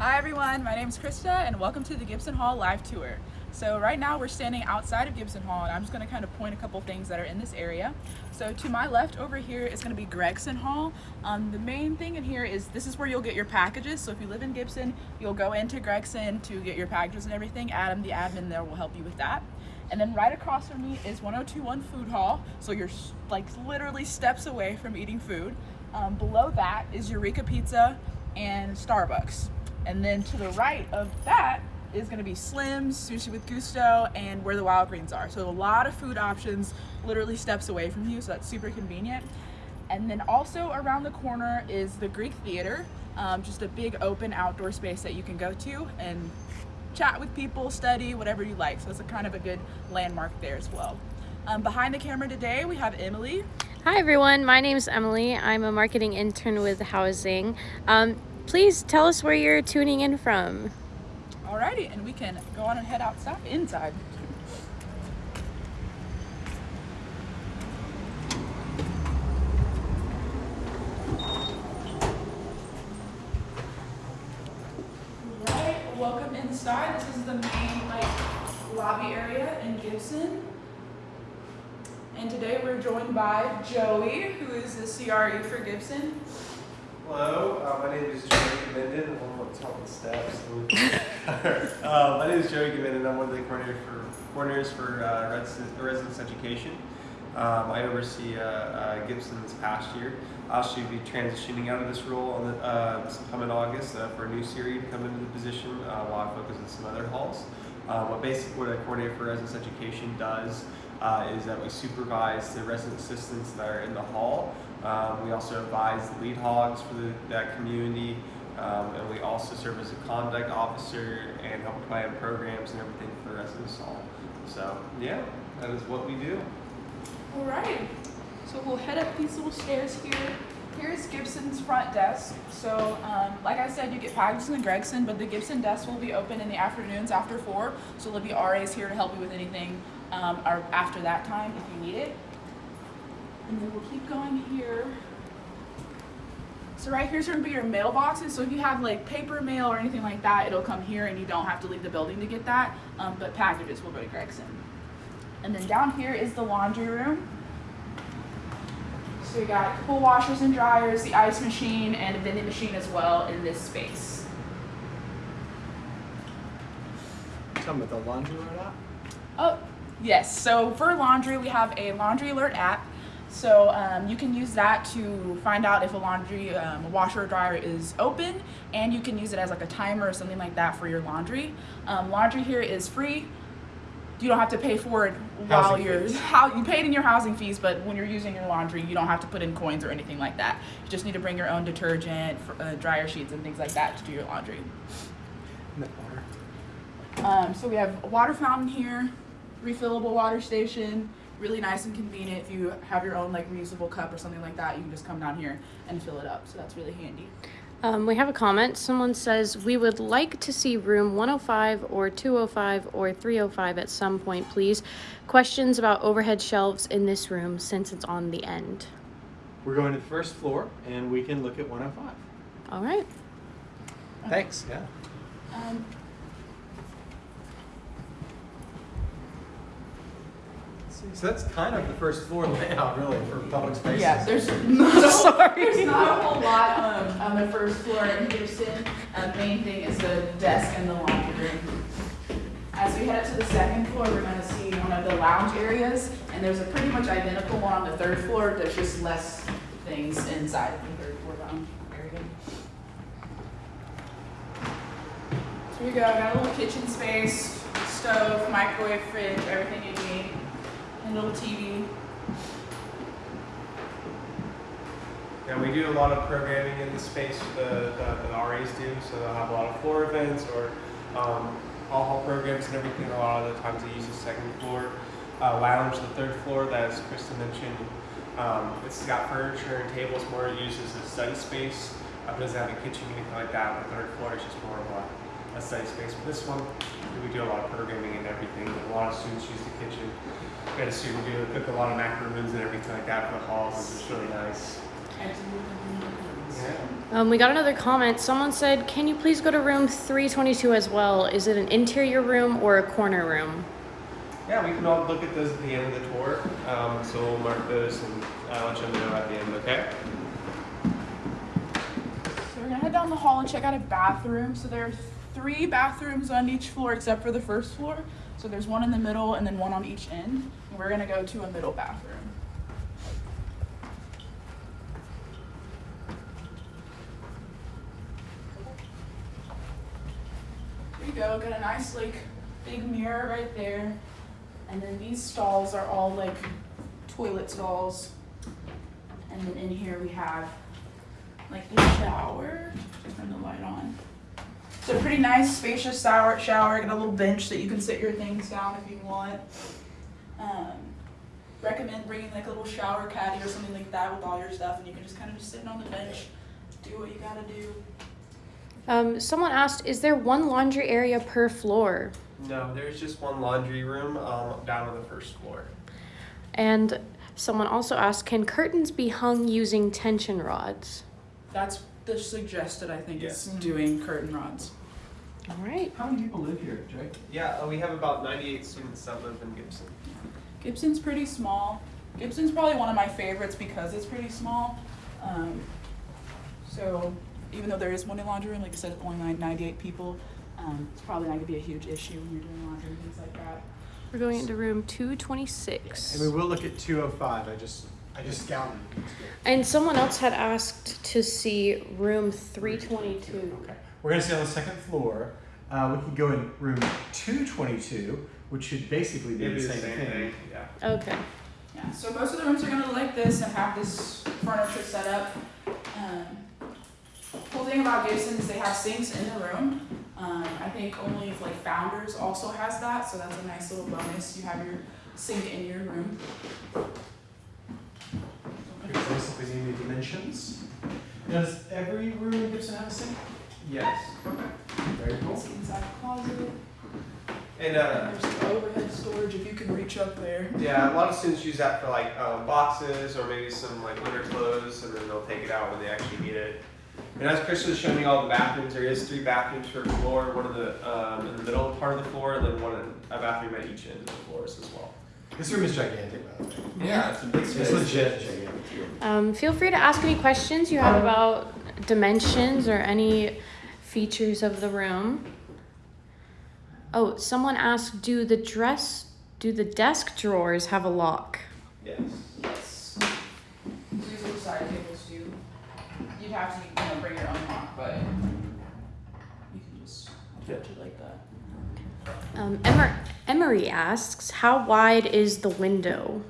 Hi everyone, my name is Krista and welcome to the Gibson Hall live tour. So right now we're standing outside of Gibson Hall and I'm just going to kind of point a couple things that are in this area. So to my left over here is going to be Gregson Hall. Um, the main thing in here is this is where you'll get your packages. So if you live in Gibson, you'll go into Gregson to get your packages and everything. Adam, the admin there, will help you with that. And then right across from me is 1021 Food Hall. So you're like literally steps away from eating food. Um, below that is Eureka Pizza and Starbucks. And then to the right of that is gonna be Slim's, Sushi with Gusto, and where the Wild Greens are. So a lot of food options literally steps away from you, so that's super convenient. And then also around the corner is the Greek Theater, um, just a big open outdoor space that you can go to and chat with people, study, whatever you like. So it's a kind of a good landmark there as well. Um, behind the camera today, we have Emily. Hi everyone, my name is Emily. I'm a marketing intern with Housing. Um, please tell us where you're tuning in from. Alrighty, and we can go on and head outside, inside. Right, welcome inside. This is the main like lobby area in Gibson. And today we're joined by Joey, who is the CRE for Gibson. Hello, uh, my name is Joey Gaminden. I'm on top of the steps. uh, my name is Joey. I'm one of the coordinators for, coordinators for uh, residence, residence education. Um, I oversee uh, uh, Gibson this past year. I'll actually be transitioning out of this role on the, uh, sometime in August for a new series to come into the position uh, while I focus on some other halls. Uh, what basically what a coordinator for residence education does uh, is that we supervise the resident assistants that are in the hall. Um, we also advise lead hogs for the, that community, um, and we also serve as a conduct officer and help plan programs and everything for the residents hall. So yeah, that is what we do. Alright, so we'll head up these little stairs here. Here's Gibson's front desk. So, um, like I said, you get packages in Gregson, but the Gibson desk will be open in the afternoons after 4. So there'll be RAs here to help you with anything um, or after that time if you need it. And then we'll keep going here. So right here's gonna be your mailboxes. So if you have like paper mail or anything like that, it'll come here and you don't have to leave the building to get that. Um, but packages will go to Gregson. And then down here is the laundry room. So we got a couple washers and dryers, the ice machine, and a vending machine as well in this space. Tell me the laundry room app. Oh, yes. So for laundry, we have a laundry alert app. So um, you can use that to find out if a laundry um, washer or dryer is open, and you can use it as like a timer or something like that for your laundry. Um, laundry here is free. You don't have to pay for it while Housing you're fees. how you pay it in your housing fees, but when you're using your laundry, you don't have to put in coins or anything like that. You just need to bring your own detergent, uh, dryer sheets, and things like that to do your laundry. Um, so we have a water fountain here, refillable water station, really nice and convenient. If you have your own like reusable cup or something like that, you can just come down here and fill it up. So that's really handy. Um, we have a comment. Someone says, We would like to see room 105 or 205 or 305 at some point, please. Questions about overhead shelves in this room since it's on the end. We're going to the first floor, and we can look at 105. All right. Thanks. Yeah. Um, So that's kind of the first floor layout, really, for public spaces. yeah, there's not, a, there's not a whole lot um, on the first floor in Houston. Um, main thing is the desk and the laundry room. As we head up to the second floor, we're going to see one of the lounge areas, and there's a pretty much identical one on the third floor. There's just less things inside the third floor lounge area. So here we go. Got a little kitchen space, stove, microwave, fridge, everything you need, a TV. And we do a lot of programming in the space that the, the RAs do, so they'll have a lot of floor events or um, all hall programs and everything. A lot of the times they use the second floor uh, lounge, the third floor, that as Krista mentioned, um, it's got furniture and tables more used as a study space. It doesn't have a kitchen or anything like that. The third floor is just more of a, a study space. But this one, we do a lot of programming and everything. A lot of students use the kitchen. We had a student do cook a lot of macaroons and everything like that for the halls, which is really nice. Um, we got another comment. Someone said, "Can you please go to room 322 as well? Is it an interior room or a corner room?" Yeah, we can all look at those at the end of the tour. Um, so we'll mark those and uh, let you know at the end, okay? So we're gonna head down the hall and check out a bathroom. So there are three bathrooms on each floor except for the first floor. So there's one in the middle and then one on each end. And we're gonna go to a middle bathroom. Go, got a nice like big mirror right there. And then these stalls are all like toilet stalls. And then in here we have like the shower. Turn the light on. So pretty nice, spacious shower. Shower. Got a little bench that you can sit your things down if you want. Um, recommend bringing like a little shower caddy or something like that with all your stuff, and you can just kind of just sit on the bench, do what you gotta do. Um, someone asked, "Is there one laundry area per floor?" No, there's just one laundry room um, down on the first floor. And someone also asked, "Can curtains be hung using tension rods?" That's the suggested. I think Yes. is doing curtain rods. All right. How many people live here, Jake? Yeah, uh, we have about 98 students that live in Gibson. Gibson's pretty small. Gibson's probably one of my favorites because it's pretty small. Um, so even though there is one in laundry room, like I said, it's only nine- 98 people. Um, it's probably not gonna be a huge issue when you're doing laundry and things like that. We're going into room 226. And we will look at two oh five, I just, I just scouted. And someone else had asked to see room 322. Okay, we're gonna stay on the second floor. Uh, we can go in room two twenty-two, which should basically be It'd the be same thing. Yeah. Okay. Yeah, so most of the rooms are gonna look like this and have this furniture set up. Um, cool thing about Gibson is they have sinks in the room. Um, I think only if like Founders also has that, so that's a nice little bonus. You have your sink in your room. Here's basically the dimensions. Does every room in Gibson have a sink? Yes. Okay. Very cool. It's inside closet. And uh, There's the overhead storage if you can reach up there. yeah, a lot of students use that for like um, boxes or maybe some like winter clothes, and then they'll take it out when they actually need it. And as Chris was showing me all the bathrooms, there is three bathrooms per floor. One of the um, in the middle part of the floor, and then one in, a bathroom at each end of the floors as well. This room is gigantic, by the way. Yeah, it's a big It's legit gigantic. Um, feel free to ask any questions you have about dimensions or any features of the room. Oh, someone asked, do the dress, do the desk drawers have a lock? Yes. Yes. These little side tables do. You'd have to, you know, bring your own lock, but you can just attach it like that. Um, Emer- Emery asks, how wide is the window?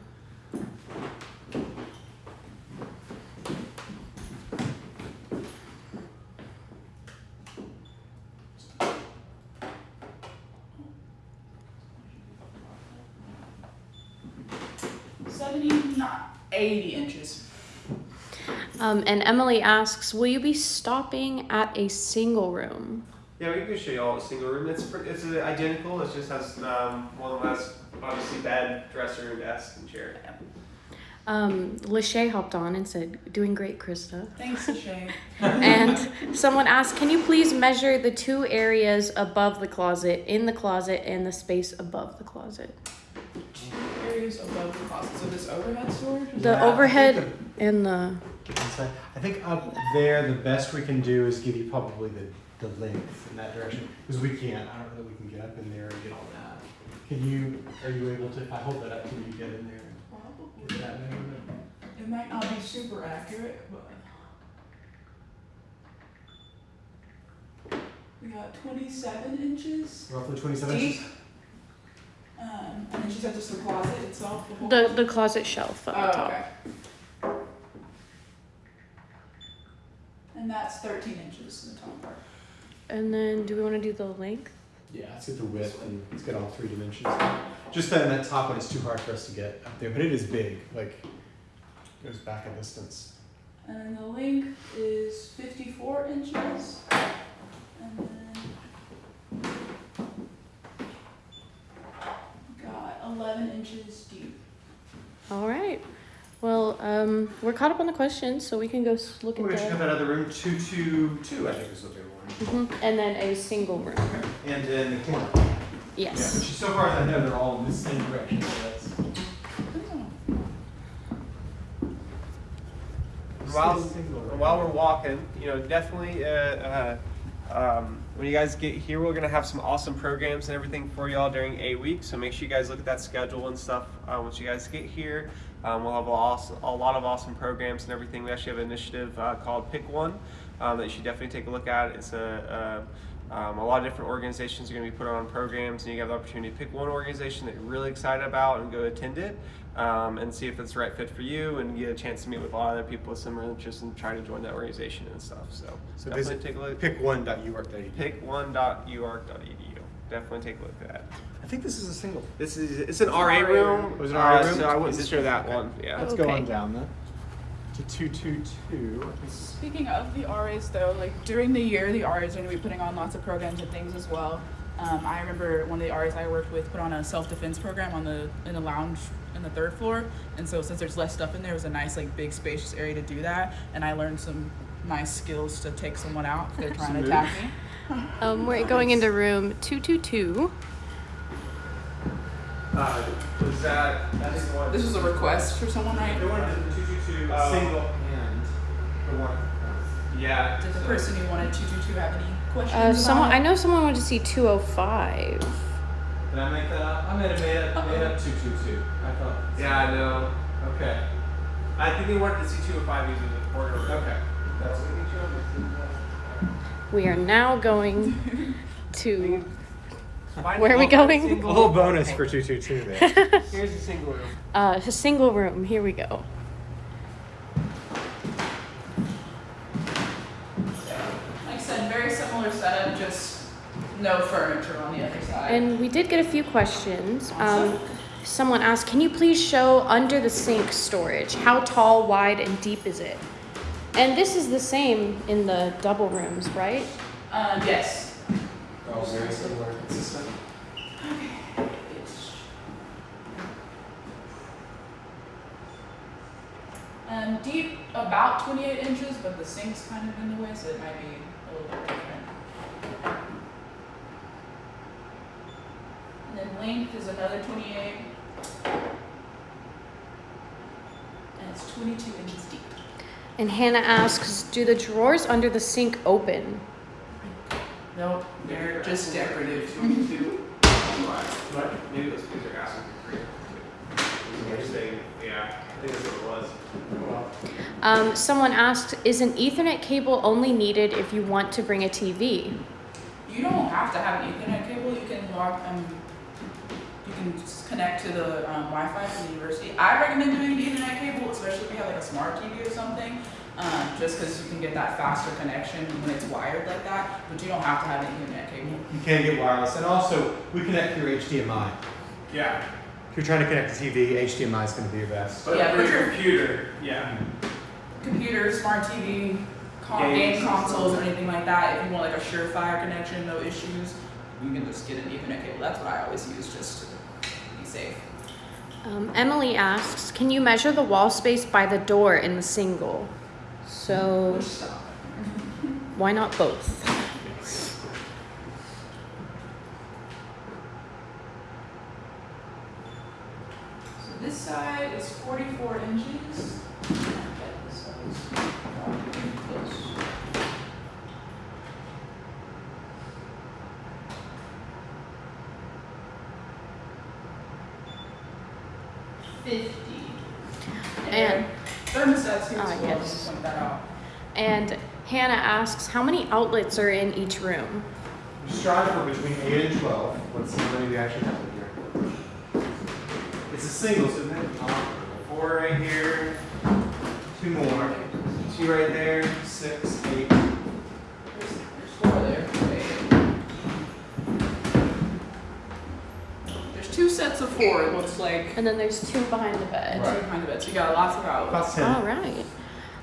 Seventy, not eighty inches. Um, and Emily asks, will you be stopping at a single room? Yeah, we can show you all a single room. It's pr- it's uh, identical. It just has um, one has obviously bed, dresser, and desk, and chair. Um, Lachey hopped on and said, doing great, Krista. Thanks, Shay. and someone asked, can you please measure the two areas above the closet, in the closet, and the space above the closet? Two areas above the closet. So this overhead storage. The Yeah, I think overhead and the. Inside. I think up there, the best we can do is give you probably the, the length in that direction, because we can't, I don't know that we can get up in there and get all that. Can you, are you able to, if I hold that up, can you get in there? and Get that measurement? It might not be super accurate, but we got twenty-seven inches. Roughly twenty-seven Deep. inches? Um, and then she said just the closet itself. The, whole The, closet? the closet shelf at the Oh, top. okay. And that's thirteen inches in the top part. And then, do we want to do the length? Yeah, let's get the width and let's get all three dimensions. Just that, that top one is too hard for us to get up there, but it is big, like, goes back a distance. And then the length is fifty-four inches. And then got eleven inches deep. All right. Well, Um, we're caught up on the questions, so we can go s- look We're at gonna check the. out another room, two two two, I think is what they were. Mhm. And then a single room. And then the corner. Yes. Which so far as I know, they're all in the same direction, so that's. While, while we're walking, you know, definitely, uh, uh, um, when you guys get here, we're gonna have some awesome programs and everything for y'all during a week. So make sure you guys look at that schedule and stuff uh, once you guys get here. Um, we'll have a, lot of awesome programs and everything. We actually have an initiative uh, called Pick One um, that you should definitely take a look at. It's a, a um, a lot of different organizations are going to be put on programs, and you have the opportunity to pick one organization that you're really excited about and go attend it um, and see if it's the right fit for you and get a chance to meet with a lot of other people with similar interests and try to join that organization and stuff. So, So definitely take a look. pick one dot you work Pick1.uark.edu. Definitely take a look at that. I think this is a single. This is it's an RA RA room. It Was an uh, RA room? So I wouldn't Is it- share that okay. one. Yeah. Let's Okay. go on down then. To two two two. Speaking of the RAs though, like during the year, the RAs are going to be putting on lots of programs and things as well. Um, I remember one of the RAs I worked with put on a self-defense program on the in the lounge in the third floor, and so since there's less stuff in there, it was a nice like big spacious area to do that, and I learned some nice skills to take someone out if they're trying to attack me. Um, we're going into room two two two. Uh, was that that is one? This was a request for someone, right? The one two two two Uh, single. and the one. Yeah. Did the so- person who wanted two two two have any questions? Uh, someone about I know someone wanted to see two oh five. Did I make that up? I made it made up made up two two two. I thought. Yeah, I know. Okay. I think they wanted to see two oh five or five users in the corner. Okay. That's what We are now going to. Find Where are we going? A little bonus for two two two there. Here's a single room. Uh, a single room. Here we go. Like I said, very similar setup, just no furniture on the other side. And we did get a few questions. Um, someone asked, "Can you please show under the sink storage? How tall, wide, and deep is it?" And this is the same in the double rooms, right? uh, yes. Oh, very similar, consistent. Um, deep about 28 inches, but the sink's kind of in the way, so it might be a little bit different. And then length is another 28. And it's 22 inches deep. And Hannah asks, "Do the drawers under the sink open?" Nope, they're just decorative. What? Maybe those kids are asking for free. They're yeah, I think that's what it was. Um, someone asked, "Is an Ethernet cable only needed if you want to bring a TV?" You don't have to have an Ethernet cable. You can log. Um, you can just connect to the um, Wi-Fi from the university. I recommend doing an Ethernet cable, especially if you have like a smart TV or something, um, just because you can get that faster connection when it's wired like that. But you don't have to have an Ethernet cable. You can get wireless, and also we connect through HDMI. Yeah. If you're trying to connect to TV, HDMI is going to be your best. But Yeah, for your your- computer, yeah. Computer, smart TV, con- Games. game consoles, or anything like that. If you want like a surefire connection, no issues, you can just get an Ethernet cable. That's what I always use, just to be safe. Um, Emily asks, "Can you measure the wall space by the door in the single?" So why not both? So this side is 44 inches. Okay, this side is pretty close. Fifty. And- thermostats here Ah, as well. yes. Just point that out. And Hannah asks, "How many outlets are in each room?" We strive for between 8 and 12. Let's see how many we actually have in here. It's a single, so then Four right here, two more. two right there. Six, eight. There's, there's four there. There's two sets of four. It looks like. And then there's two behind the bed. And two behind the bed. So you got lots of outlets. About 10. All right.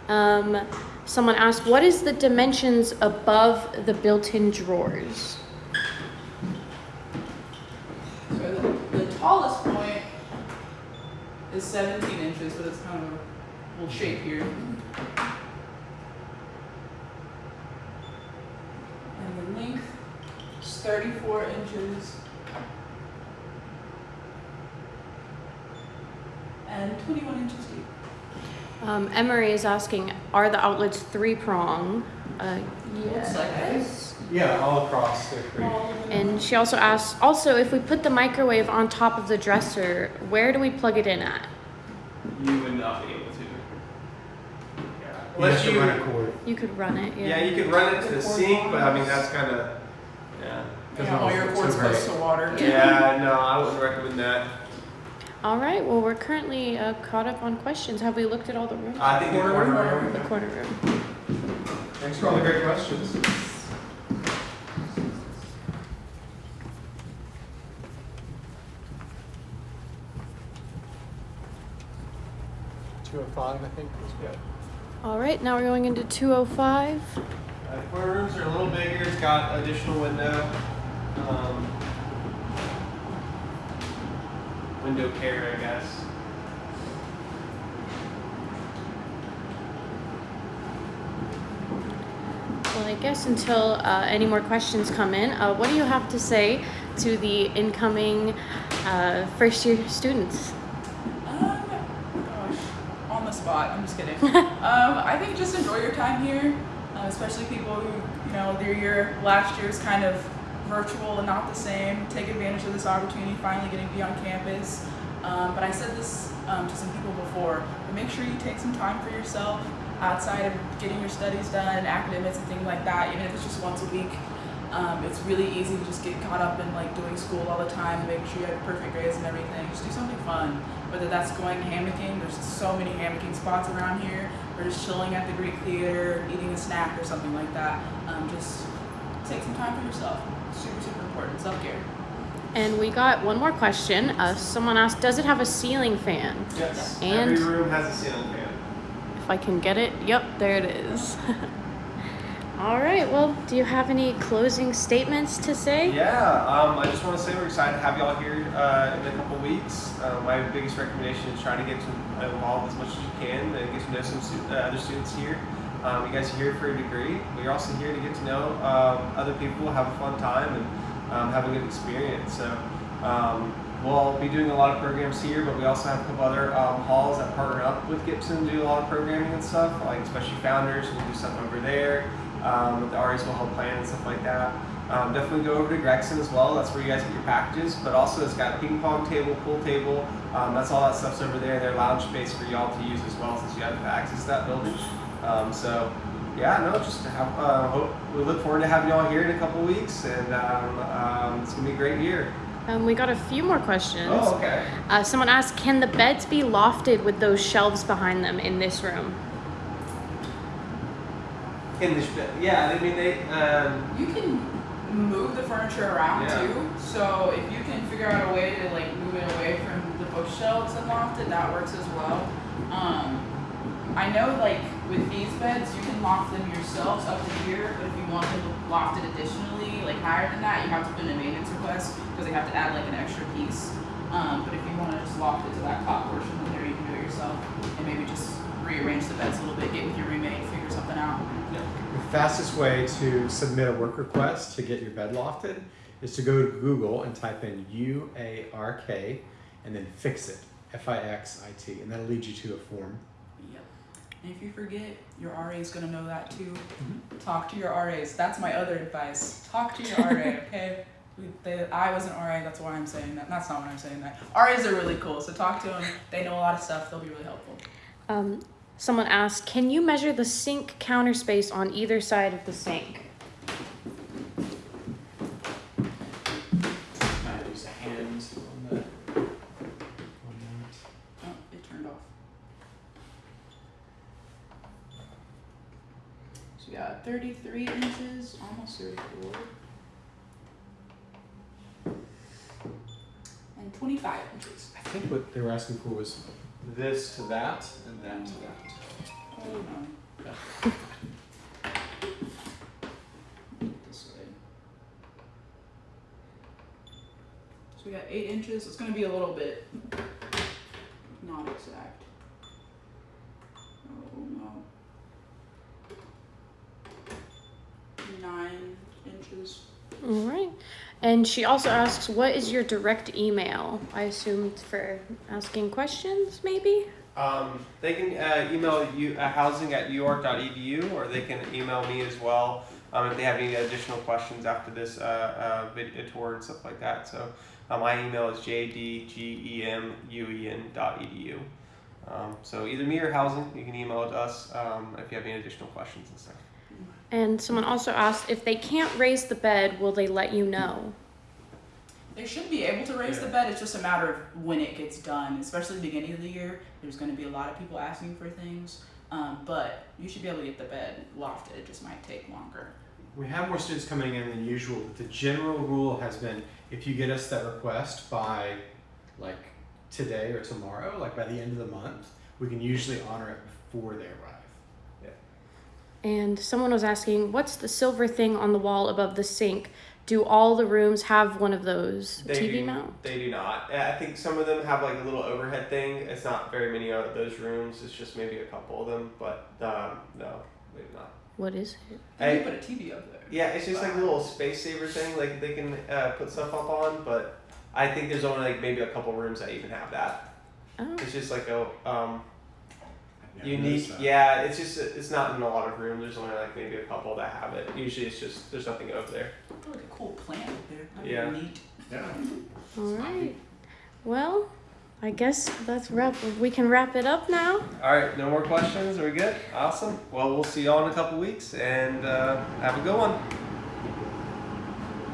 Um, someone asked, "What is the dimensions above the built-in drawers?" So the, the tallest point is 17 inches, but it's kind of a little shape here. And the length is 34 inches. And 21 inches deep. Um, Emery is asking, are the outlets three prong? Uh, Looks like it. yes. Yeah, all across the creek. All. And she also asks, also, if we put the microwave on top of the dresser, where do we plug it in at? You would not be able to. Yeah. Unless to you, run a cord. You could run it, yeah. yeah, you could run it to the sink, but I mean that's kind of, yeah. Yeah, all your Too cord's close bright. to water. Yeah, no, I wouldn't recommend that. All right, well, we're currently uh, caught up on questions. Have we looked at all the rooms? I think the Corner corner room. room. the corner room. Thanks for all the great questions. Two oh five, I think, was good. All right, now we're going into 205. Uh, corner rooms are a little bigger. It's got additional window. Um, window care, I guess. Well, I guess until uh, any more questions come in, uh, what do you have to say to the incoming uh, first year students? Um, gosh, on the spot. I'm just kidding. um, I think just enjoy your time here, uh, especially people who, you know, their year last year is kind of virtual and not the same. Take advantage of this opportunity, finally getting to be on campus. Um, but I said this um, to some people before, but make sure you take some time for yourself outside of getting your studies done, academics and things like that, even if it's just once a week. Um, it's really easy to just get caught up in like doing school all the time making sure you have perfect grades and everything. Just do something fun. Whether that's going hammocking, there's so many hammocking spots around here, or just chilling at the Greek Theater, eating a snack or something like that. Um, just take some time for yourself. Super, super important. Self care. And we got one more question. Uh, someone asked, does it have a ceiling fan? Yes. And- Every room has a ceiling fan. If I can get it. Yep, there it is. All right, well, do you have any closing statements to say? Yeah, um, I just want to say we're excited to have y'all here uh, in a couple weeks. Uh, my biggest recommendation is try to get to involved as much as you can and get to know some stu- uh, other students here. Um, you guys are here for a degree, but you're also here to get to know um, other people, have a fun time, and um, have a good experience. So um, we'll be doing a lot of programs here, but we also have a couple other um, halls that partner up with Gibson, to do a lot of programming and stuff, like especially Founders, we'll do stuff over there. Um, the RAs will help plan and stuff like that. Um, definitely go over to Gregson as well. That's where you guys get your packages. But also, it's got a ping pong table, pool table. Um, that's all that stuff's over there. Their lounge space for y'all to use as well, since you have access to that building. Um, so, yeah, no, just have. Uh, hope we look forward to having y'all here in a couple weeks, and um, um, it's gonna be a great year. Um, we got a few more questions. Oh, okay. Uh, someone asked, can the beds be lofted with those shelves behind them in this room? In this, bed, yeah, I mean they. Um, You can move the furniture around Yeah. too. So if you can figure out a way to like move it away from the bookshelves and loft it, that works as well. I know like with these beds, you can loft them yourselves up to here, but if you want them lofted additionally, like higher than that, you have to put in a maintenance request because they have to add like an extra piece. Um, but if you want to just loft it to that top portion, then there you can do it yourself and maybe just rearrange the beds a little bit, get with your roommate, figure something out. The fastest way to submit a work request to get your bed lofted is to go to Google and type in U A R K and then fix it, F I X I T, and that'll lead you to a form. Yep. And if you forget, your RA is gonna know that too. Talk to your RAs. That's my other advice. Talk to your RA, okay? They, I was an RA, that's why I'm saying that. That's not what I'm saying that. RAs are really cool, so talk to them. They know a lot of stuff. They'll be really helpful. Um, someone asked, can you measure the sink counter space on either side of the sink? Might use a hand on the on that. Oh, it turned off. So we got 33 inches, almost 34. And 25 inches. I think what they were asking for was this to that and that to that. This way. So we got eight inches. It's gonna be a little bit not exact. All right. And she also asks, what is your direct email? I assume for asking questions, maybe? Um, they can uh, email you uh, housing at uark.edu or they can email me as well um, if they have any additional questions after this uh, uh, video tour and stuff like that. So uh, my email is jdgemuen.edu. Um, so either me or housing, you can email it to us um, if you have any additional questions and stuff. And someone also asked, if they can't raise the bed, will they let you know? They should be able to raise the bed. It's just a matter of when it gets done, especially the beginning of the year. There's going to be a lot of people asking for things, um, but you should be able to get the bed lofted. It just might take longer. We have more students coming in than usual, but the general rule has been if you get us that request by like today or tomorrow, like by the end of the month, we can usually honor it before they arrive. And someone was asking, what's the silver thing on the wall above the sink? Do all the rooms have one of those They TV do, mount? They do not. I think some of them have like a little overhead thing. It's not very many of those rooms. It's just maybe a couple of them, but um, no, maybe not. What is it? They put a TV up there. Yeah, it's just like a little space saver thing. Like they can uh, put stuff up on, but I think there's only like maybe a couple rooms that even have that. Oh, It's just like a um, I've unique. noticed. Yeah, it's just it's not in a lot of rooms. There's only like maybe a couple that have it. Usually it's just there's nothing over there. Put like a cool plant up there. That'd Yeah. neat. Yeah. all right. Well, I guess that's wrap. We can wrap it up now. All right, no more questions. We're we good? Awesome. Well, we'll see y'all in a couple weeks, and uh, have a good one.